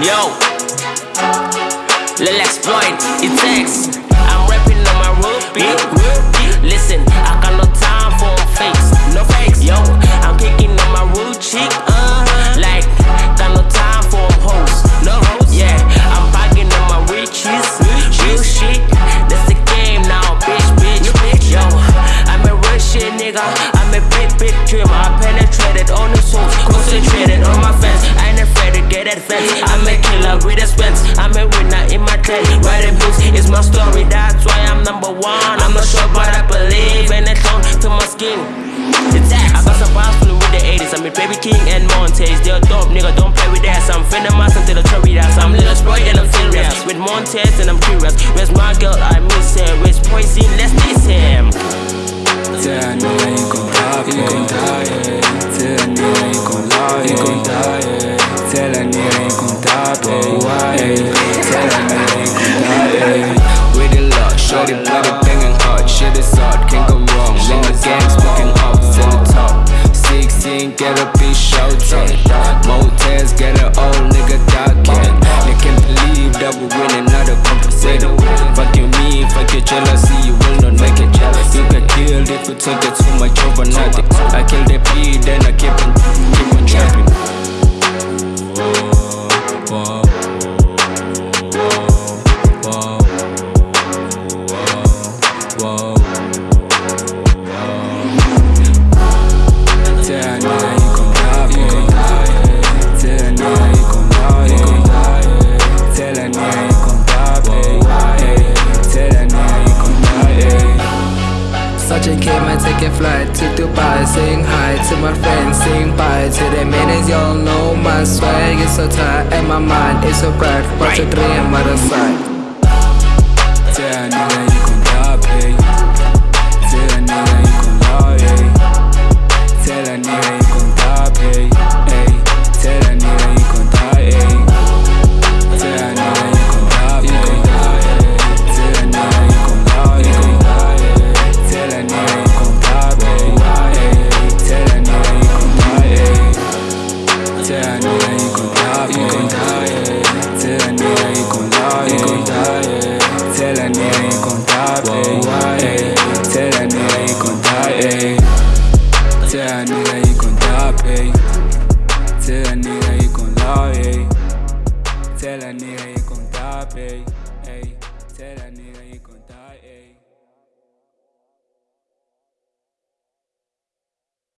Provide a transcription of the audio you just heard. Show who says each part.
Speaker 1: Yo, let's exploit it takes. I'm rapping on my beat. Listen, I got no time for fakes. No fakes. Yo, I'm kicking on my road cheek. Uh, like, got no time for. No. Yeah, I'm on my riches. Real shit. That's the game now, bitch, bitch, bitch. Yo, I'm a real shit nigga. I'm a big, big dreamer. Afraid to get. I'm a killer with expense. I'm a winner in my trade. Writing books is my story. That's why I'm number one. I'm not sure, but I believe, and it's on to my skin. It's I got some bars full with the 80s. I'm a baby king and Montez. They're dope, nigga. Don't play with that. I'm finna mass until the cherry dance. I'm little sprite and I'm serious. With Montez and I'm curious. Where's my girl? I miss her. Where's Poison? Let's diss him.
Speaker 2: Tell a nigga you gon' die, you gon' die, yeah. Tell a you gon' lie, you gon' die, yeah. A nigga you gon' die, baby, why, yeah. Tell a nigga you gon' die, yeah. With the luck, shorty body banging shit is hard, can't go wrong. The up, to the top. 16, get a shouting. Motels, get an old nigga talking. You can't believe that we're winning, not a. Fuck you, me, fuck your jealousy, you will not make it. You get killed if take it too much over nothing. I kill the beat, then I keep on,
Speaker 3: my friends, saying bye to the minutes Y'all know my swag is so tight And my mind is so bright What's a dream out of sight
Speaker 2: Tell a nigga you gon' die, baby. Baby. Ay. Tell that nigga